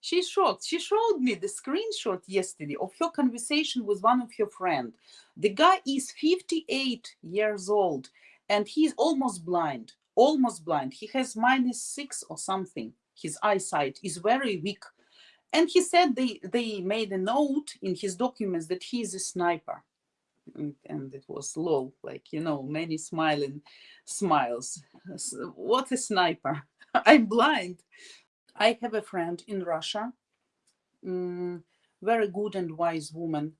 She's shocked. She showed me the screenshot yesterday of her conversation with one of her friend. The guy is 58 years old and he's almost blind, almost blind. He has minus six or something. His eyesight is very weak. And he said they, they made a note in his documents that he is a sniper. And, and it was low, like, you know, many smiling smiles. What a sniper. I'm blind. I have a friend in Russia, mm, very good and wise woman.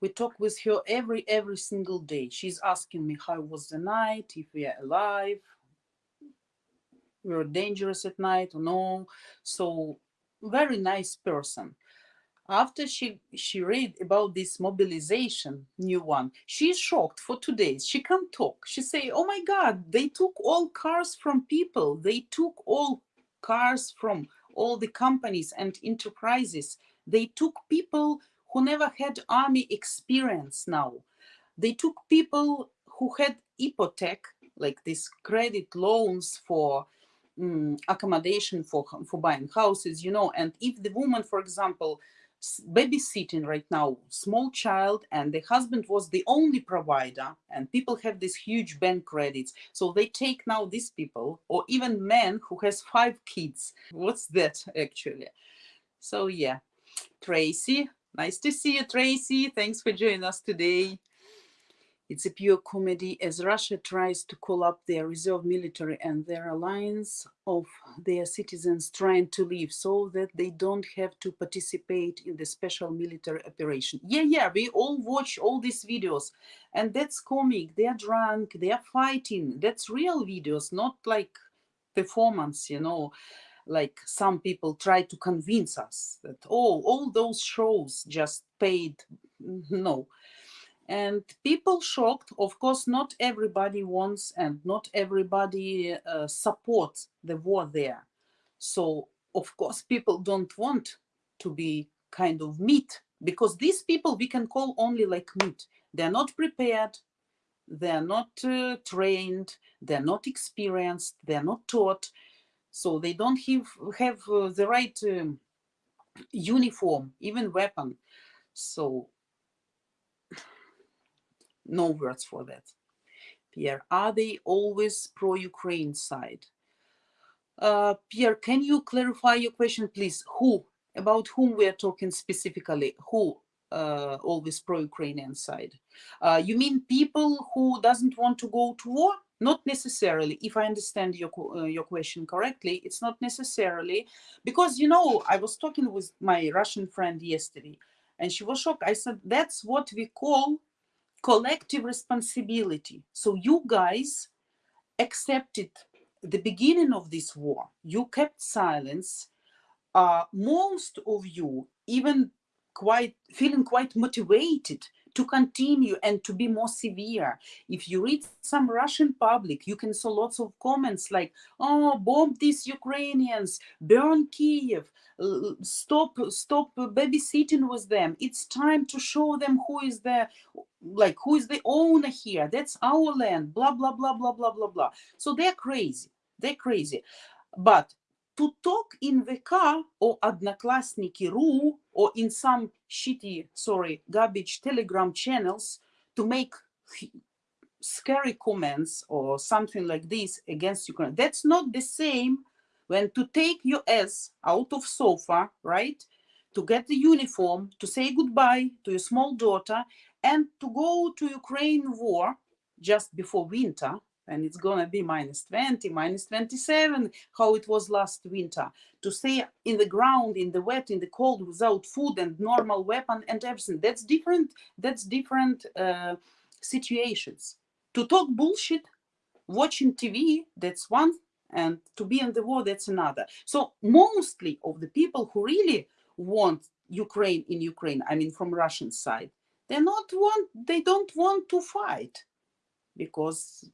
We talk with her every every single day. She's asking me how was the night, if we are alive, we are dangerous at night or no. So very nice person. After she she read about this mobilization new one, she's shocked for two days. She can't talk. She say, "Oh my God, they took all cars from people. They took all cars from all the companies and enterprises. They took people who never had army experience now. They took people who had hypothec, like these credit loans for um, accommodation for, for buying houses, you know, and if the woman, for example, babysitting right now small child and the husband was the only provider and people have these huge bank credits. So they take now these people or even men who has five kids. What's that actually? So yeah. Tracy nice to see you tracy. Thanks for joining us today it's a pure comedy as Russia tries to call up their reserve military and their alliance of their citizens trying to leave so that they don't have to participate in the special military operation. Yeah, yeah, we all watch all these videos and that's comic. They are drunk, they are fighting. That's real videos, not like performance, you know like some people try to convince us that oh all those shows just paid no and people shocked of course not everybody wants and not everybody uh, supports the war there. So of course people don't want to be kind of meat because these people we can call only like meat. They're not prepared they're not uh, trained they're not experienced they're not taught. So they don't have, have uh, the right um, uniform even weapon. So no words for that. Pierre, are they always pro-Ukraine side? Uh, Pierre, can you clarify your question, please? Who, about whom we are talking specifically? Who uh, always pro-Ukrainian side? Uh, you mean people who doesn't want to go to war? Not necessarily, if I understand your, uh, your question correctly, it's not necessarily, because, you know, I was talking with my Russian friend yesterday, and she was shocked. I said, that's what we call collective responsibility. So you guys accepted the beginning of this war. You kept silence. Uh, most of you even quite feeling quite motivated to continue and to be more severe. If you read some Russian public, you can see lots of comments like, oh, bomb these Ukrainians, burn Kiev, stop, stop babysitting with them. It's time to show them who is the, like, who is the owner here. That's our land, blah, blah, blah, blah, blah, blah, blah. So they're crazy. They're crazy. But to talk in the car or Odnoklassniki.ru or in some shitty, sorry, garbage telegram channels to make scary comments or something like this against Ukraine. That's not the same when to take your ass out of sofa, right? To get the uniform, to say goodbye to your small daughter and to go to Ukraine war just before winter and it's gonna be minus 20 minus 27 how it was last winter to stay in the ground in the wet in the cold without food and normal weapon and everything. That's different that's different uh, situations. To talk bullshit watching tv that's one and to be in the war that's another. So mostly of the people who really want ukraine in ukraine i mean from russian side they're not want they don't want to fight because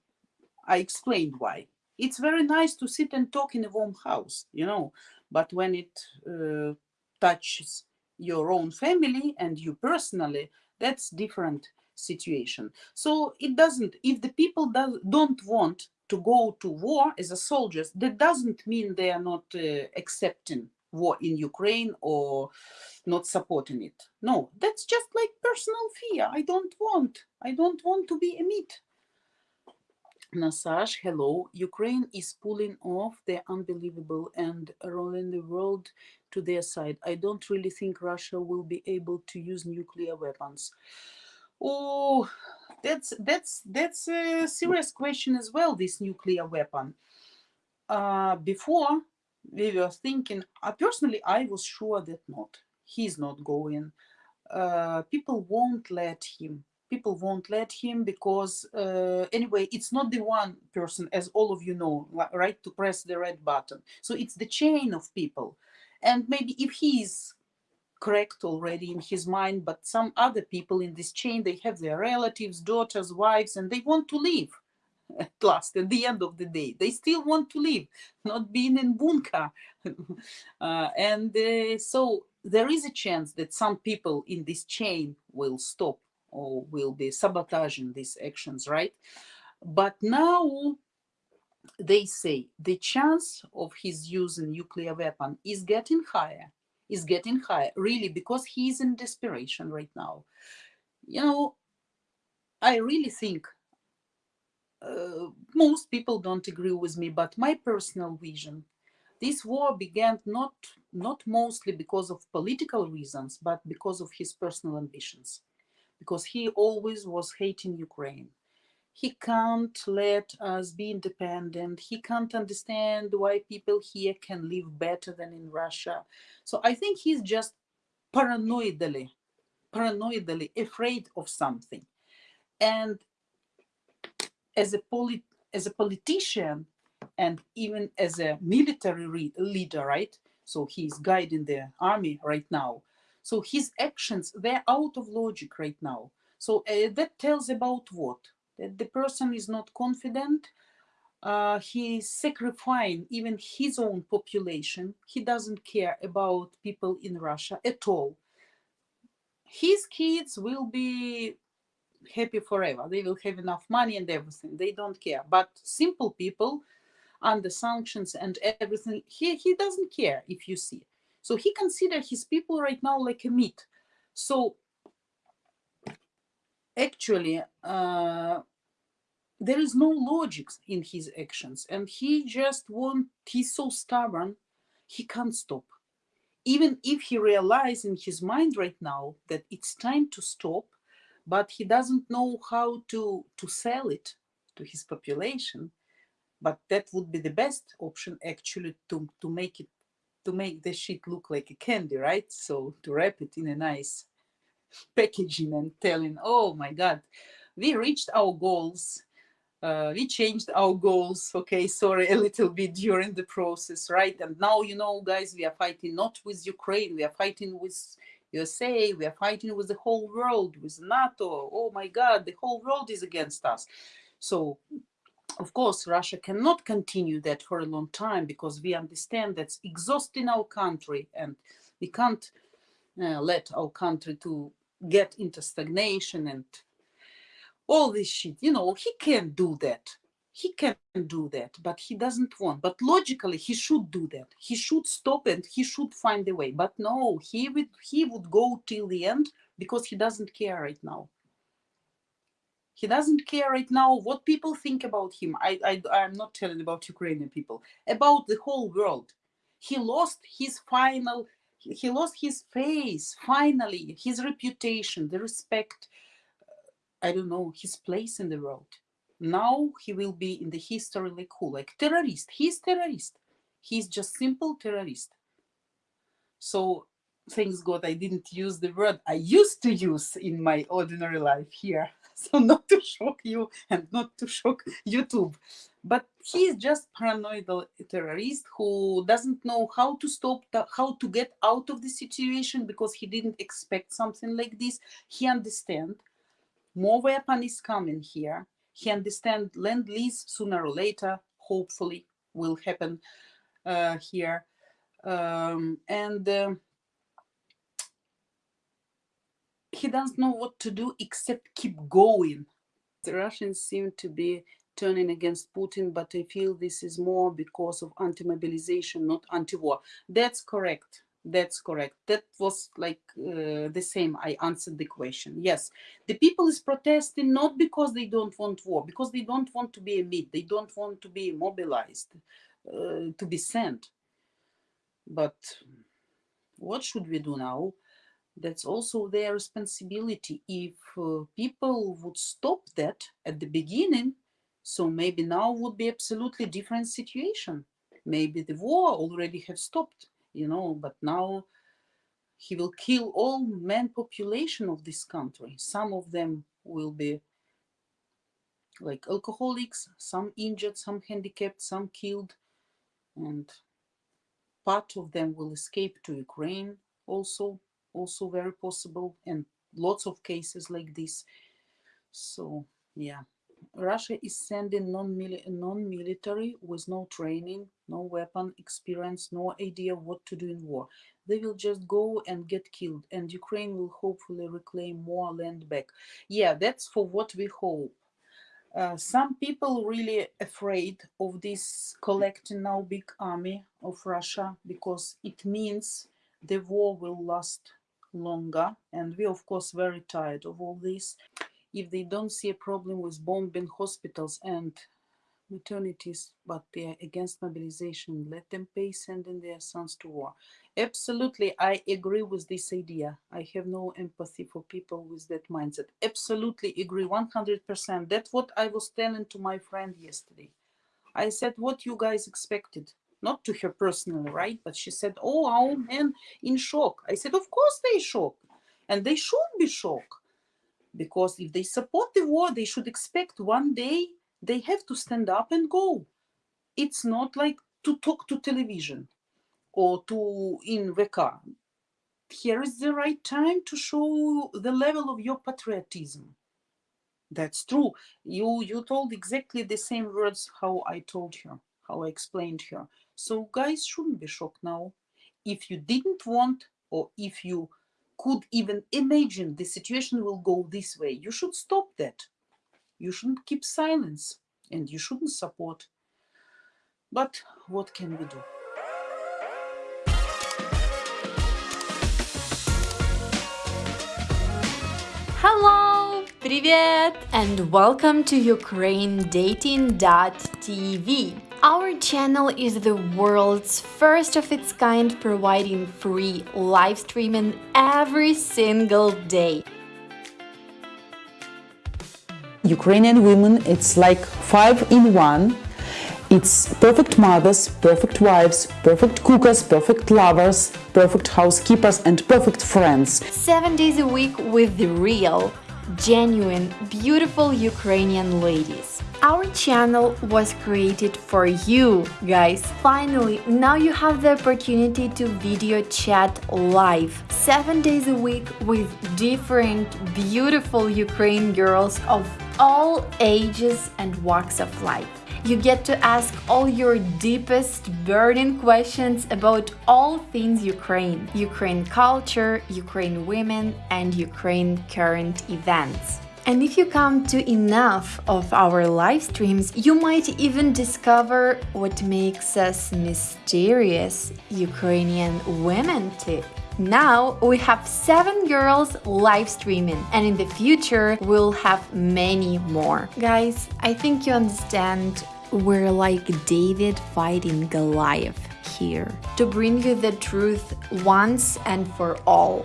I explained why. It's very nice to sit and talk in a warm house, you know, but when it uh, touches your own family and you personally, that's different situation. So it doesn't, if the people do, don't want to go to war as a soldiers, that doesn't mean they are not uh, accepting war in Ukraine or not supporting it. No, that's just like personal fear. I don't want. I don't want to be a meat. Nasaj, hello. Ukraine is pulling off the unbelievable and rolling the world to their side. I don't really think Russia will be able to use nuclear weapons. Oh, that's that's that's a serious question as well. This nuclear weapon. Uh, before we were thinking, uh, personally, I was sure that not. He's not going. Uh, people won't let him. People won't let him because, uh, anyway, it's not the one person, as all of you know, right, to press the red button. So it's the chain of people. And maybe if he's correct already in his mind, but some other people in this chain, they have their relatives, daughters, wives, and they want to leave at last at the end of the day. They still want to live not being in bunker. Uh, and uh, so there is a chance that some people in this chain will stop or will be sabotaging these actions right? But now they say the chance of his using nuclear weapon is getting higher is getting higher really because he is in desperation right now. You know i really think uh, most people don't agree with me, but my personal vision, this war began not, not mostly because of political reasons, but because of his personal ambitions, because he always was hating Ukraine. He can't let us be independent. He can't understand why people here can live better than in Russia. So I think he's just paranoidally, paranoidally afraid of something. And as a polit as a politician and even as a military leader, right? So he's guiding the army right now. So his actions, they're out of logic right now. So uh, that tells about what? That the person is not confident, uh, he's sacrificing even his own population. He doesn't care about people in Russia at all. His kids will be happy forever. They will have enough money and everything. They don't care. But simple people under sanctions and everything, he, he doesn't care if you see. So he considers his people right now like a meat. So actually, uh, there is no logic in his actions and he just won't, he's so stubborn, he can't stop. Even if he realizes in his mind right now that it's time to stop, but he doesn't know how to, to sell it to his population. But that would be the best option actually to, to make it to make the shit look like a candy, right? So to wrap it in a nice packaging and telling, oh my God, we reached our goals uh, we changed our goals okay sorry a little bit during the process right and now you know guys we are fighting not with ukraine we are fighting with usa we are fighting with the whole world with nato oh my god the whole world is against us so of course russia cannot continue that for a long time because we understand that's exhausting our country and we can't uh, let our country to get into stagnation and all this shit. You know, he can't do that. He can do that, but he doesn't want. But logically, he should do that. He should stop and he should find a way. But no, he would he would go till the end because he doesn't care right now. He doesn't care right now what people think about him. I, I I'm not telling about Ukrainian people, about the whole world. He lost his final he lost his face finally his reputation the respect I don't know, his place in the world. Now he will be in the history like who? Like terrorist. He's terrorist. He's just simple terrorist. So thanks God I didn't use the word I used to use in my ordinary life here. So not to shock you and not to shock YouTube. But he's just paranoid terrorist who doesn't know how to stop, how to get out of the situation because he didn't expect something like this. He understand more weapon is coming here. He understands lend lease sooner or later, hopefully, will happen uh, here. Um, and uh, he doesn't know what to do except keep going. The Russians seem to be turning against Putin, but I feel this is more because of anti-mobilization, not anti-war. That's correct. That's correct. That was like uh, the same. I answered the question. Yes, the people is protesting not because they don't want war, because they don't want to be amid. They don't want to be mobilized, uh, to be sent. But what should we do now? That's also their responsibility. If uh, people would stop that at the beginning, so maybe now would be absolutely different situation. Maybe the war already have stopped you know, but now he will kill all man population of this country. Some of them will be like alcoholics, some injured, some handicapped, some killed, and part of them will escape to Ukraine also, also very possible, and lots of cases like this. So, yeah. Russia is sending non-military non with no training, no weapon experience, no idea what to do in war. They will just go and get killed and Ukraine will hopefully reclaim more land back. Yeah, that's for what we hope. Uh, some people really afraid of this collecting now big army of Russia because it means the war will last longer and we of course very tired of all this if they don't see a problem with bombing hospitals and maternities, but they are against mobilization, let them pay sending their sons to war. Absolutely, I agree with this idea. I have no empathy for people with that mindset. Absolutely agree, 100%. That's what I was telling to my friend yesterday. I said, what you guys expected? Not to her personally, right? But she said, oh, our men in shock. I said, of course they shock. And they should be shocked because if they support the war they should expect one day they have to stand up and go. It's not like to talk to television or to in car here is the right time to show the level of your patriotism. That's true. You you told exactly the same words how i told her how i explained her. So guys shouldn't be shocked now. If you didn't want or if you could even imagine the situation will go this way. You should stop that. You shouldn't keep silence and you shouldn't support. But what can we do? Hello! Привет! And welcome to UkraineDating.tv. Our channel is the world's first of its kind providing free live streaming every single day. Ukrainian women, it's like five in one. It's perfect mothers, perfect wives, perfect cookers, perfect lovers, perfect housekeepers and perfect friends. Seven days a week with the real, genuine, beautiful Ukrainian ladies. Our channel was created for you, guys. Finally, now you have the opportunity to video chat live, 7 days a week with different beautiful Ukraine girls of all ages and walks of life. You get to ask all your deepest burning questions about all things Ukraine, Ukraine culture, Ukraine women and Ukraine current events. And if you come to enough of our live streams, you might even discover what makes us mysterious Ukrainian women too. Now we have seven girls live streaming and in the future we'll have many more. Guys, I think you understand we're like David fighting Goliath here to bring you the truth once and for all.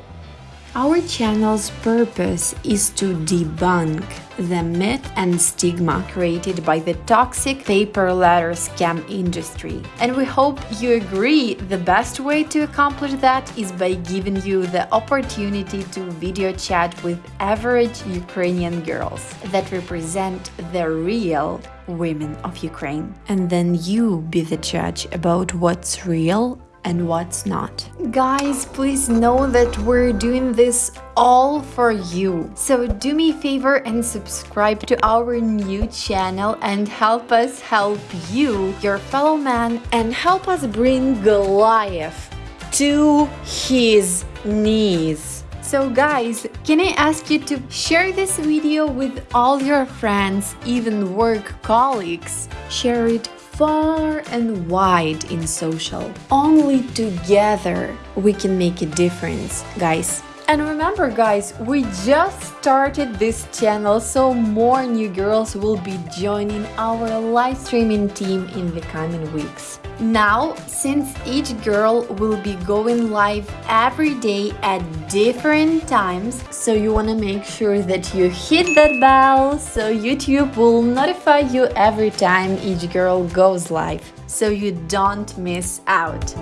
Our channel's purpose is to debunk the myth and stigma created by the toxic pay-per-letter scam industry. And we hope you agree the best way to accomplish that is by giving you the opportunity to video chat with average Ukrainian girls that represent the real women of Ukraine. And then you be the judge about what's real and what's not. Guys, please know that we're doing this all for you. So do me a favor and subscribe to our new channel and help us help you, your fellow man, and help us bring Goliath to his knees. So guys, can I ask you to share this video with all your friends, even work colleagues? Share it far and wide in social. Only together we can make a difference, guys. And remember guys, we just started this channel so more new girls will be joining our live streaming team in the coming weeks. Now, since each girl will be going live every day at different times, so you want to make sure that you hit that bell so YouTube will notify you every time each girl goes live, so you don't miss out.